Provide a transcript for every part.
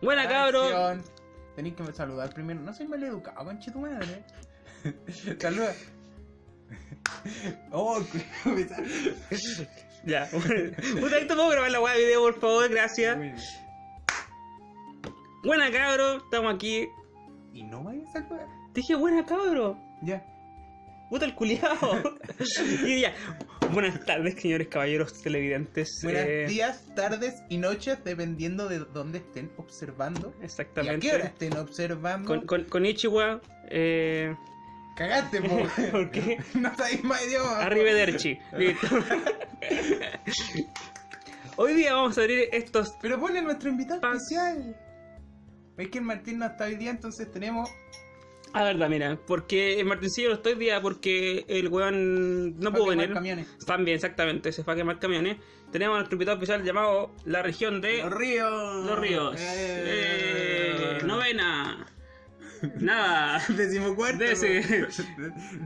Buena cabro. Acción. Tenéis que saludar primero. No soy mal educado, conche tu madre. Saluda. Oh. Ya. Puta, esto puedo grabar la weá de video, por favor, gracias. Buena cabro, estamos aquí. Y no vayas a saludar. Dije buena cabro. Ya. Puta el culiao. y. Buenas tardes, señores caballeros televidentes. Buenos Eh, días, tardes y noches, dependiendo de dónde estén observando. ¿Y a Exactamente. qué hora estén observando? Con, con, con Ichiwa, eh, Cagaste, po. ¿Por qué? no sabéis más idioma. Arrivederci. Listo. Hoy día vamos a abrir estos. Pero ponle nuestro invitado especial. Es que el Martín no está hoy día, entonces tenemos. Ah, verdad, mira. Porque el Martincillo no estoy día porque el weón no pudo venir. camiones. También, exactamente, se fue a quemar camiones. Tenemos a nuestro invitado especial llamado la región de Los ríos. Los Ríos. Eh. Eh, novena. Nada. Decimocuarta.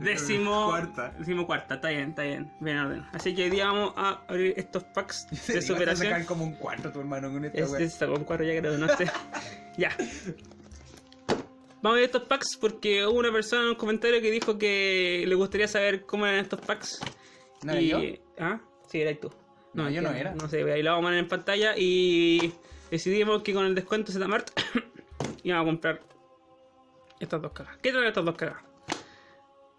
Décimo. Cuarta. Décimo cuarta, está bien, está bien. Bien orden. Así que hoy día vamos a abrir estos packs Se de a superación. sacar como un cuarto tu hermano con esta Es, con cuatro ya creo, no sé. ya. Vamos a ver estos packs porque hubo una persona en un comentario que dijo que le gustaría saber cómo eran estos packs. ¿No era yo? ¿Ah? Sí, eras tú. No, yo no era. No sé, ahí lo vamos a poner en pantalla y decidimos que con el descuento Zmart íbamos a comprar estas dos cagas. ¿Qué traen estas dos cagas?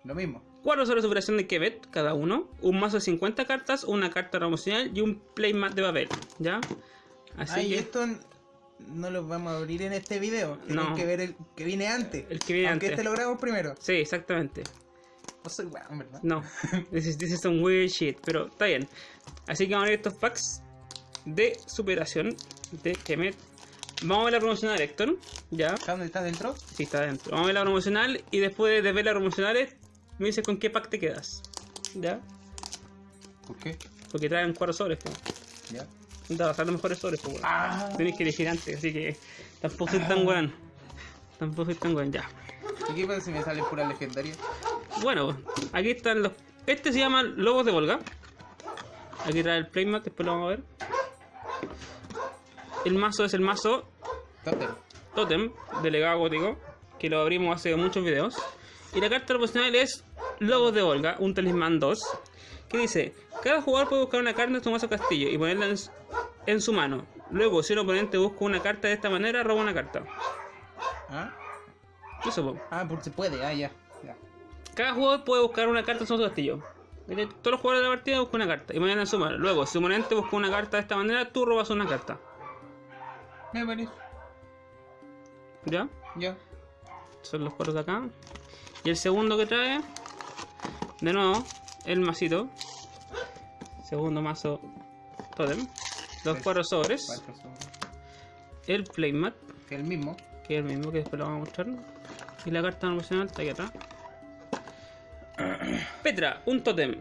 Lo mismo. Cuatro sobre superación de Kevet, cada uno, un mazo de 50 cartas, una carta promocional y un playmat de papel, ¿ya? Así Ay, que... esto no lo vamos a abrir en este video. Tienen No. que ver el que viene antes. El que viene Aunque antes. este lo grabamos primero. Sí, exactamente. No soy weón, ¿verdad? No, this is, this is some weird shit, pero está bien. Así que vamos a ver estos packs de superación de Kemet. Vamos a ver la promocional, Héctor. Ya, ¿Sabes dónde está dentro? sí, está dentro. Vamos a ver la promocional y después de ver las promocionales, me dices con qué pack te quedas. Ya, ¿Por qué? porque traen cuatro sobres. Ya. Te vas a los mejores sobres, pues. Ah. Tenéis que elegir antes, así que tampoco soy tan weón. Tampoco soy tan weón, ya. ¿Y qué pasa si me sale pura legendaria? Bueno, aquí están los. Este se llama Lobos de Volga. Aquí trae el playmat, después lo vamos a ver. El mazo es el mazo Totem. Totem, delegado gótico, que lo abrimos hace muchos videos. Y la carta proporcional es Lobos de Volga, un talismán 2, que dice: Cada jugador puede buscar una carta en su mazo castillo y ponerla en, su- en su mano. Luego, si un oponente busca una carta de esta manera, roba una carta. ¿Ah? Eso, po. Ah, porque se puede. Ah, ya. ya. Cada jugador puede buscar una carta en su castillo. Todos los jugadores de la partida buscan una carta y ponerla en su mano. Luego, si un oponente busca una carta de esta manera, tú robas una carta. Me parece. ¿Ya? Ya. Son los cuatro de acá. Y el segundo que trae, de nuevo, el masito. Segundo mazo totem. Los cuatro sobres. Cuatro sobres. El playmat, Que el mismo. que es el mismo que después lo vamos a mostrar. Y la carta promocional está aquí atrás. Petra, un totem.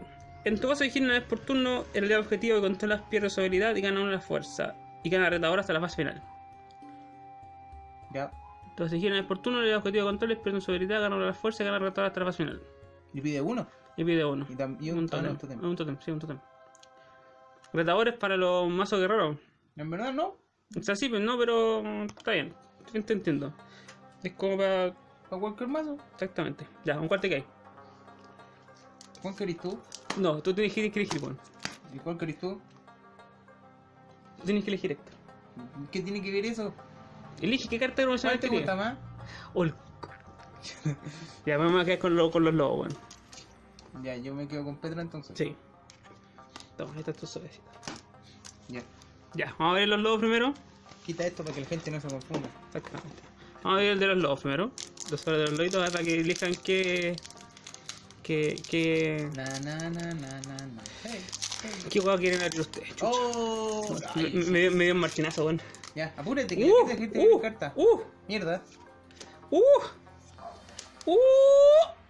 En tu caso de una vez por turno, el aliado objetivo que controlas pierde su habilidad y gana una fuerza. Y gana retador hasta la fase final. Ya. Entonces, si una vez por turno, el aliado objetivo que controles pierde su habilidad, gana una fuerza y gana retador hasta la fase final. Y pide uno. Y pide uno. Y, y un, un ah, no, totem. un totem. Un totem, sí, un totem. Retadores para los mazos guerreros. En verdad no. O sea, sí, pero no, pero está bien. Te entiendo. Es como para. Para cualquier mazo. Exactamente. Ya, un cuarto que hay. ¿Cuál querés tú? No, tú tienes que elegir, bueno. ¿Y cuál querés tú? Tú tienes que elegir Héctor. ¿Qué tiene que ver eso? Elige qué carta de ¿Cuál promocional te gusta más? O el- ya, vamos a quedar con, lo- con los lobos, bueno. Ya, yo me quedo con Petra entonces. Sí. Toma, tu. Ya. Ya, vamos a ver los lobos primero. Quita esto para que la gente no se confunda. Exactamente. Vamos a ver el de los lobos primero. Los de los lobitos para que elijan qué. qué. qué. Na na na na na na. Hey, hey. qué juego quieren abrir ustedes. chucha. Oh, me, dio, me dio un martinazo, bueno. Ya, apúrate que Uh, gente uh, carta. uh, Mierda. uh, uh.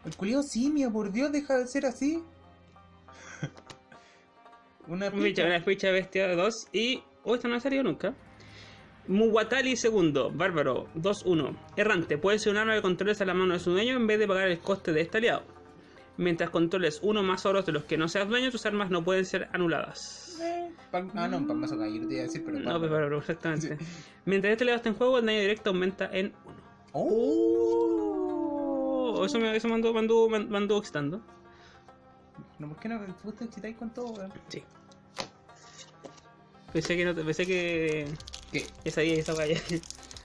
El culiao simio, por Dios, deja de ser así. Una Ficha, una ficha bestia 2 y. Oh, esta no ha salido nunca. Muwatali segundo, bárbaro, 2-1. Errante, puede ser un arma que controles a la mano de su dueño en vez de pagar el coste de este aliado. Mientras controles uno más oros de los que no seas dueño, tus armas no pueden ser anuladas. Eh, Pan- ah, no, palmazo caballero te iba a decir, pero. No, pero, pero exactamente. Mientras este le esté en juego, el daño directo aumenta en 1. ¡Oh! eso me, eso me me anduvo- me me anduvo excitando. No, ¿por qué no tú te excitáis con todo, weón? Sí. Pensé que no te, pensé que. ¿Qué? Ya sabía esa vaya.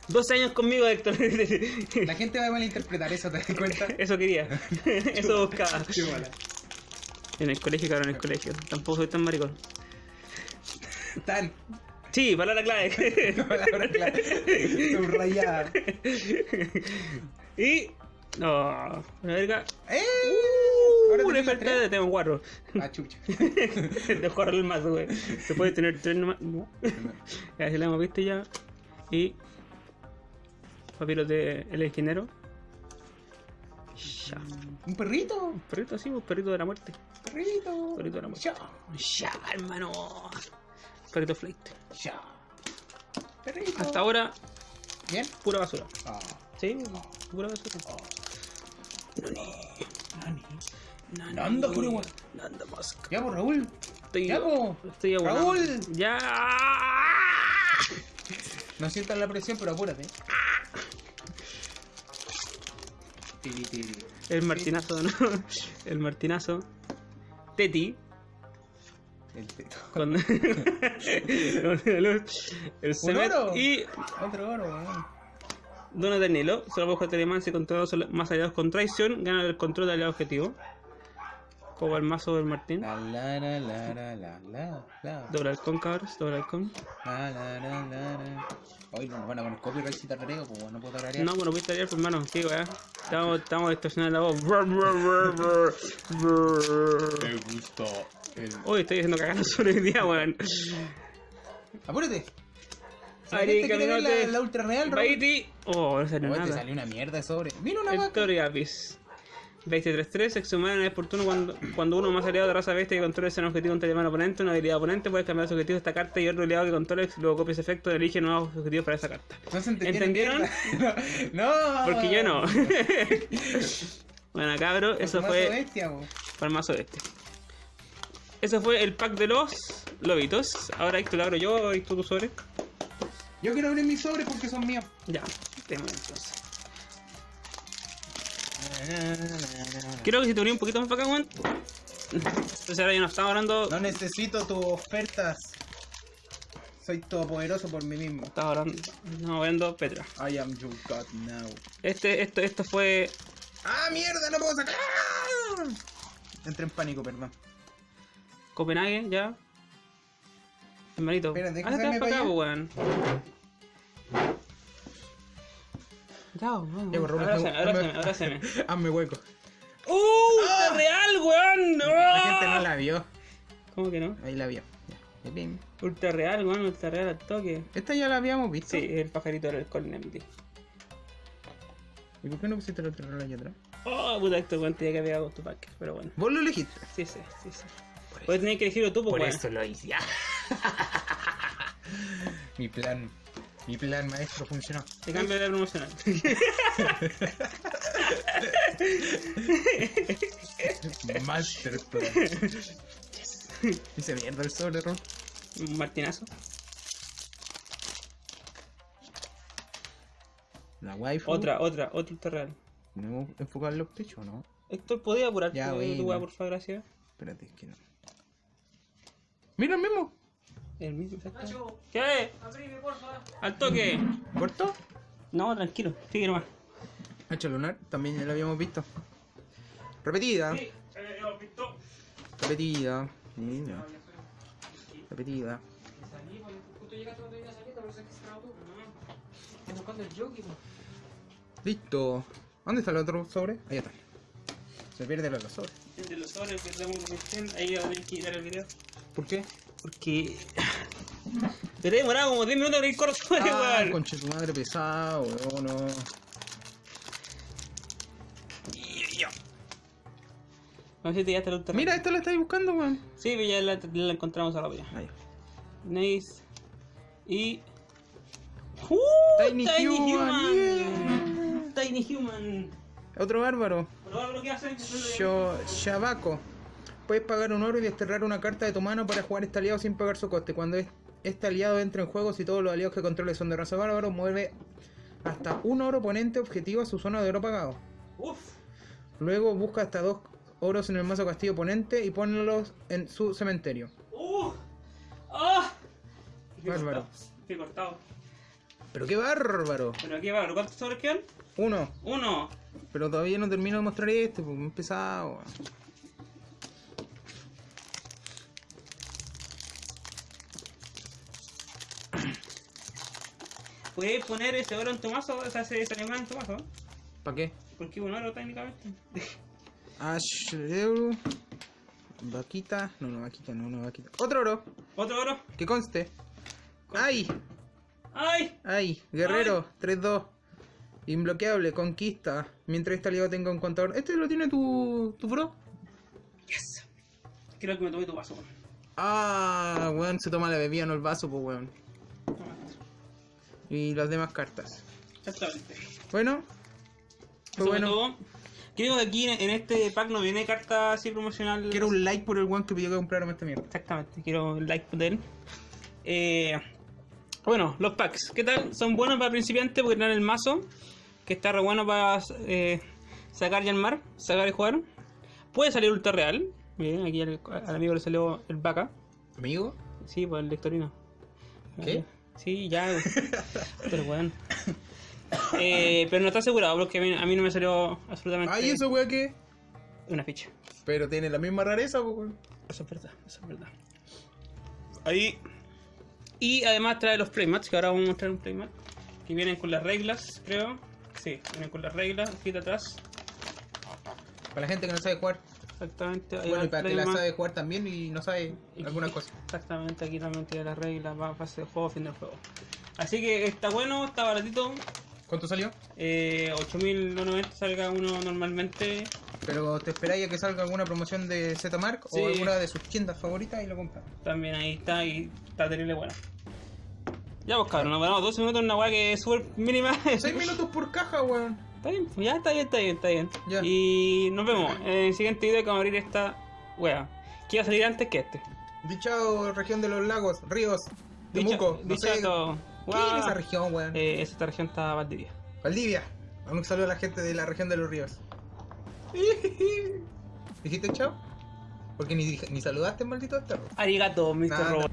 12 años conmigo, Héctor. La gente va a malinterpretar eso, ¿te das cuenta? Eso quería. Eso buscaba. Qué mala. En el colegio, claro, en el colegio. Tampoco soy tan maricón. Tan. Sí, palabra clave. Palabra clave. Subrayada. y. No. Una verga. ¡Eh! Una tres. de tengo cuatro. Ah, chucha. de jugar el mazo, güey. Se puede tener tres nomás. No. Ya se la hemos visto ya. Y. Papiros de El Esquinero. Ya. Un perrito. Un perrito así, un perrito de la muerte. Perrito. Perrito de la muerte. Ya. Ya, hermano. Perrito flight. Ya. Perrito. Hasta ahora, Bien. pura basura. Ah. Sí, pura basura. Nani. Nani. Nanda, gua- Nanda Musk. Ya, pues, Raúl. Estoy, Ya, po. estoy abonado. Raúl. Ya. No sientas la presión, pero apúrate. Tiri, tiri. El martinazo, ¿no? El martinazo. Teti. El teto. Con... el Semet oro? y Otro oro, weón. Dona Danilo. Solo bajo Telemán y controlados más aliados con traición. Gana el control del aliado objetivo. Como el mazo del Martín. La la la la la la la Doble halcón, cabros. Doble halcón. la la la la la Hoy no nos van a poner copyright si tarareo, pues no puedo tararear. No, bueno, viste ayer, pues, hermano. Sí, weá. Estamos, estamos distorsionando la voz. Brr, brr, brr, brr, brr. Me gustó el... Uy, estoy diciendo cagando sobre el día, weón. ¡Apúrate! La Ari, gente quiere ver la, la ultra real. Baiti. Oh, no salió Oh, te nada. salió una mierda de sobre. Mira una El vaca. Tori Apis. Bestia 3-3, exhumar es oportuno cuando, cuando uno más aliado de raza bestia que controle ese objetivo ante el hermano oponente, una habilidad oponente, puede cambiar su objetivo de esta carta y otro aliado que controle, luego copia ese efecto, elige nuevos objetivos para esa carta. ¿No se entendieron? ¿Entendieron? no. Porque yo no. bueno, cabro, eso fue bestia, para mazo este. Eso fue el pack de los lobitos. Ahora Héctor lo abro yo y tú tu sobre. Yo quiero abrir mis sobres porque son míos. Ya, tenemos entonces. Creo que si te uní un poquito más para acá, weón. Entonces ahora ya no estamos hablando. No necesito tus ofertas. Soy todopoderoso por mí mismo. Estaba hablando. No, viendo Petra. I am your god now. Este, esto, esto fue. ¡Ah, mierda! ¡No puedo sacar! Entré en pánico, perdón. Copenhague, ya. Hermanito. Espera, deja Ah, te vas hacerme para acá, weón. Ya, weón. Ya, pues, Raúl, Abrázame, hazme- abrázame, abrázame. Hazme hueco. ¡Uh! ¡Está real, weón! ¡No! La gente no la vio. ¿Cómo que no? Ahí la vio. Ya. Bien. Ultra real, weón, ultra real al toque. Esta ya la habíamos visto. Sí, el pajarito del Cornemdi. ¿Y por qué no pusiste la otra rola allá atrás? Oh, puta, esto weón tenía que haber pegado tu pack, pero bueno. Vos lo elegiste. Sí, sí, sí, sí. Pues tenías que elegirlo tú, pues, weón. lo hice. mi plan. Mi plan maestro funcionó. Te cambio de promocional. Master plan. Dice mierda el sobre, Ron. Un martinazo. La wifi. Otra, otra, otra ultra real. ¿No enfocar los pechos o no? Héctor, ¿podía apurarte Ya, tu weá, por favor, gracias? Espérate, es que no. Mira el mismo. El mismo, exacto. ¿Qué? ¡Al toque! ¿Corto? No, tranquilo, sigue nomás. Hacha lunar, también ya lo habíamos visto. Repetida. Repetida. Mira. Repetida. Listo. ¿Dónde está el otro sobre? Ahí está. Se pierde el otro sobre. Entre los sobres que meter, ahí va a tener que quitar el video. ¿Por qué? Porque. Pero he demorado como 10 minutos en abrir corto Ah, weón. conche tu madre pesado, weón. No. No sé si te ya el ultra Mira, esta la estáis buscando, weón. Sí, pero ya la, la encontramos ahora ya. Ahí. Nice. Y. ¡Uh! Tiny Human, Tiny Human. Otro bárbaro. Ahora lo que hacen Sho- Shabako. Puedes pagar un oro y desterrar una carta de tu mano para jugar este aliado sin pagar su coste. Cuando es- este aliado entra en juego, si todos los aliados que controles son de raza bárbaro, mueve hasta un oro oponente objetivo a su zona de oro pagado. Uf. Luego busca hasta dos oros en el mazo castillo oponente y ponlos en su cementerio. ¡Uh! ¡Ah! Qué Bárbaro. Qué cortado. Pero qué bárbaro. Pero aquí va, ¿cuántos sobres quedan? Uno. Uno. Pero todavía no termino de mostrar este, porque es pesado. weón. ¿Puedes poner ese oro en tu mazo? O sea, ese, ese animal en tu mazo. ¿Para qué? Porque un oro técnicamente. Ash Euro. Vaquita. No, no, vaquita, no, no, vaquita. Otro oro. Otro oro. Que conste. ¡Ay! ¡Ay! ¡Ay! Guerrero, 3-2. Inbloqueable, conquista. Mientras este aliado tenga un contador. ¿Este lo tiene tu, tu bro? Yes. Creo que me tomé tu vaso. weón. Ah, weón, se toma la bebida, no el vaso, pues weón. Y las demás cartas. Exactamente. Bueno. Fue bueno. todo. Creo que aquí en, este pack no viene carta así promocional. Quiero un like por el weón que pidió que compráramos esta mierda. Exactamente, quiero un like de él. Eh, bueno, los packs, ¿qué tal? Son buenos para principiantes porque traen el mazo, que está re bueno para eh, sacar y armar, sacar y jugar. Puede salir ultra real. Bien, aquí al, al amigo le salió el vaca. ¿Amigo? Sí, pues el lectorino. ¿Qué? Sí, ya. güey. pero bueno. Eh, pero no está asegurado porque a mí, a mí no me salió absolutamente Ay, eso weón que. una ficha. Pero tiene la misma rareza, weón. Eso es verdad, eso es verdad. Ahí. Y además trae los playmats, que ahora vamos a mostrar un playmat. Que vienen con las reglas, creo. Sí, vienen con las reglas, aquí de atrás. Para la gente que no sabe jugar. Exactamente. Bueno, y para que la sabe jugar también y no sabe algunas cosas. Exactamente, aquí también tiene las reglas, va fase de juego, fin del juego. Así que está bueno, está baratito. ¿Cuánto salió? Eh, 8.090 salga uno normalmente. Pero te esperáis a que salga alguna promoción de Zmark Sí. o alguna de sus tiendas favoritas y lo compras. También ahí está y está terrible bueno. Ya pues cabrón, nos ganamos 12 minutos en una weá que es súper mínima. 6 minutos por caja, weón. Está bien, ya está bien, está bien, está bien. Ya. Y nos vemos en el siguiente video que vamos a abrir esta wea. Que iba a salir antes que este. Dichao, región de los lagos, ríos, Temuco, no sé. esto, ¿Qué es esa región, weón? eh, esta región está Valdivia. Valdivia. Un saludo a la gente de la región de los ríos. ¿Dijiste chao? Porque ni, ni saludaste, maldito perro. Arigato, Mr. Robot.